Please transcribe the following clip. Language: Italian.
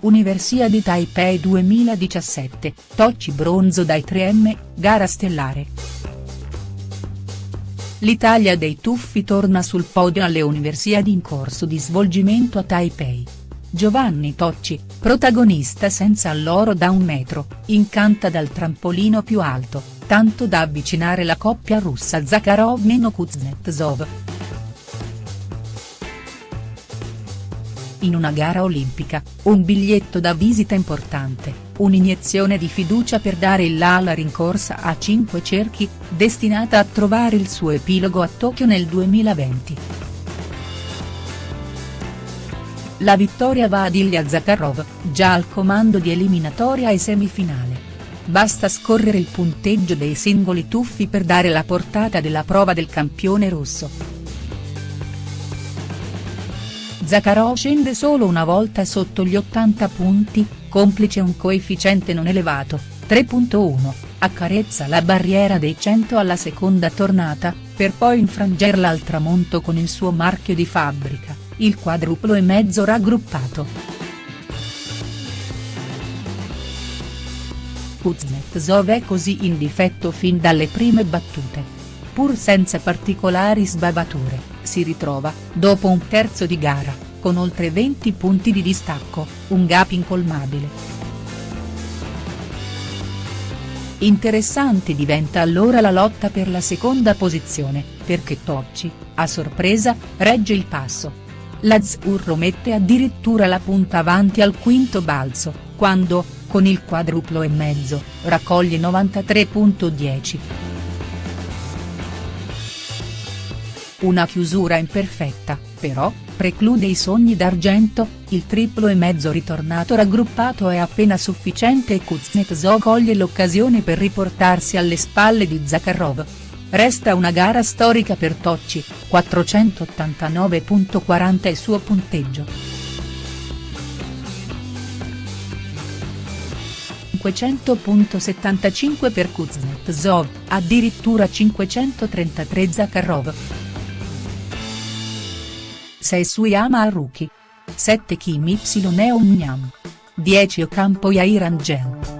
Universiadi Taipei 2017, Tocci bronzo dai 3M, gara stellare. L'Italia dei tuffi torna sul podio alle Universiadi in corso di svolgimento a Taipei. Giovanni Tocci, protagonista senza l'oro da un metro, incanta dal trampolino più alto, tanto da avvicinare la coppia russa Zakharov-Kuznetsov. In una gara olimpica, un biglietto da visita importante, un'iniezione di fiducia per dare il là alla rincorsa a cinque cerchi, destinata a trovare il suo epilogo a Tokyo nel 2020. La vittoria va ad Ilya Zakharov, già al comando di eliminatoria e semifinale. Basta scorrere il punteggio dei singoli tuffi per dare la portata della prova del campione russo. Zakharov scende solo una volta sotto gli 80 punti, complice un coefficiente non elevato, 3.1, accarezza la barriera dei 100 alla seconda tornata, per poi infrangerla al tramonto con il suo marchio di fabbrica il quadruplo e mezzo raggruppato. Kuznetsov è così in difetto fin dalle prime battute. Pur senza particolari sbavature, si ritrova, dopo un terzo di gara, con oltre 20 punti di distacco, un gap incolmabile. Interessante diventa allora la lotta per la seconda posizione, perché Tocci, a sorpresa, regge il passo, L'Azzurro mette addirittura la punta avanti al quinto balzo, quando, con il quadruplo e mezzo, raccoglie 93.10. Una chiusura imperfetta, però, preclude i sogni d'argento, il triplo e mezzo ritornato raggruppato è appena sufficiente e Kuznetsov coglie l'occasione per riportarsi alle spalle di Zakharov. Resta una gara storica per Tocci, 489.40 il suo punteggio. 500.75 per Kuznetsov, addirittura 533 Zakharov. 6 Suyama Haruki. 7 Kim Y Neon Nyam. 10 Ocampo Yair Angel.